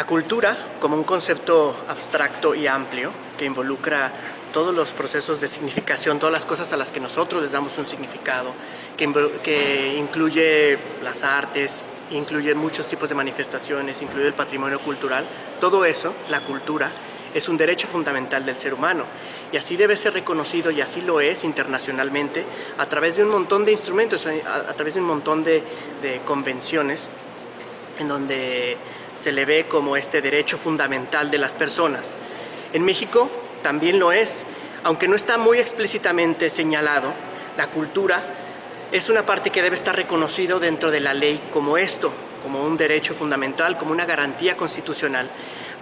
La cultura, como un concepto abstracto y amplio que involucra todos los procesos de significación, todas las cosas a las que nosotros les damos un significado, que, incluye las artes, incluye muchos tipos de manifestaciones, incluye el patrimonio cultural, todo eso, la cultura, es un derecho fundamental del ser humano. Y así debe ser reconocido y así lo es internacionalmente a través de un montón de instrumentos, a, través de un montón de convenciones en donde se le ve como este derecho fundamental de las personas. En México también lo es, aunque no está muy explícitamente señalado, la cultura es una parte que debe estar reconocido dentro de la ley como esto, como un derecho fundamental, como una garantía constitucional,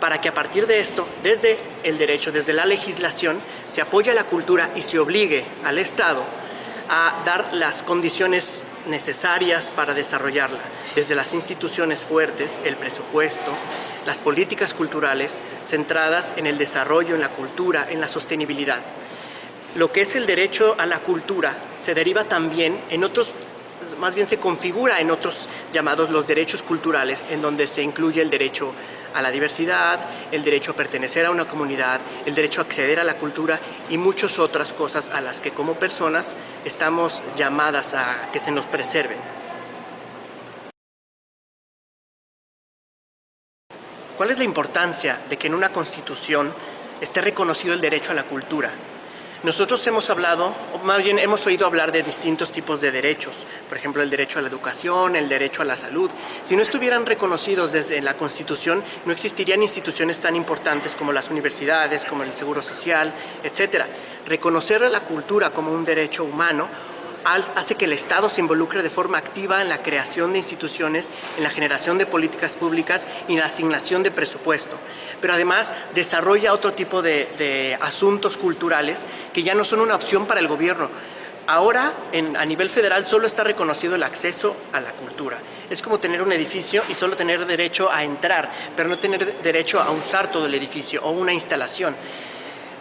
para que a partir de esto, desde el derecho, desde la legislación, se apoye a la cultura y se obligue al Estado a dar las condiciones necesarias para desarrollarla, desde las instituciones fuertes, el presupuesto, las políticas culturales centradas en el desarrollo, en la cultura, en la sostenibilidad. Lo que es el derecho a la cultura se deriva también en otros más bien se configura en otros llamados los derechos culturales, en donde se incluye el derecho a la diversidad, el derecho a pertenecer a una comunidad, el derecho a acceder a la cultura y muchas otras cosas a las que como personas estamos llamadas a que se nos preserven. ¿Cuál es la importancia de que en una constitución esté reconocido el derecho a la cultura? Nosotros hemos hablado, o más bien hemos oído hablar de distintos tipos de derechos, por ejemplo el derecho a la educación, el derecho a la salud. Si no estuvieran reconocidos desde la Constitución, no existirían instituciones tan importantes como las universidades, como el Seguro Social, etc. Reconocer la cultura como un derecho humano hace que el Estado se involucre de forma activa en la creación de instituciones, en la generación de políticas públicas y en la asignación de presupuesto. Pero además desarrolla otro tipo de, asuntos culturales que ya no son una opción para el gobierno. Ahora, a nivel federal, solo está reconocido el acceso a la cultura. Es como tener un edificio y solo tener derecho a entrar, pero no tener derecho a usar todo el edificio o una instalación.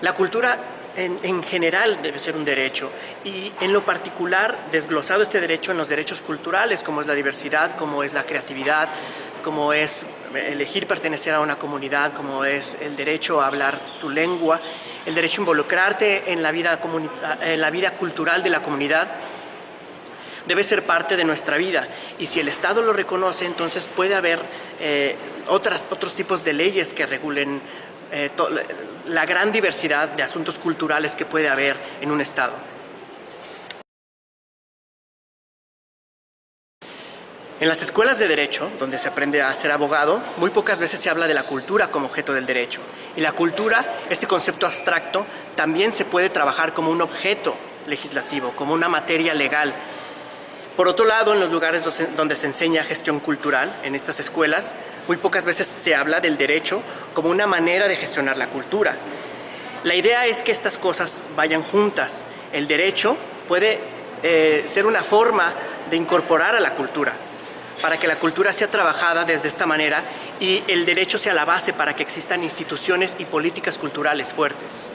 La cultura en, general debe ser un derecho. Y en lo particular desglosado este derecho en los derechos culturales como es la diversidad, como es la creatividad, como es elegir pertenecer a una comunidad, como es el derecho a hablar tu lengua, el derecho a involucrarte en la vida, cultural de la comunidad, debe ser parte de nuestra vida. Y si el Estado lo reconoce entonces puede haber eh, otras, otros tipos de leyes que regulen eh, la gran diversidad de asuntos culturales que puede haber en un Estado. En las escuelas de Derecho, donde se aprende a ser abogado, muy pocas veces se habla de la cultura como objeto del derecho. Y la cultura, este concepto abstracto, también se puede trabajar como un objeto legislativo, como una materia legal por otro lado, en los lugares donde se enseña gestión cultural, en estas escuelas, muy pocas veces se habla del derecho como una manera de gestionar la cultura. La idea es que estas cosas vayan juntas. El derecho puede eh, ser una forma de incorporar a la cultura, para que la cultura sea trabajada desde esta manera y el derecho sea la base para que existan instituciones y políticas culturales fuertes.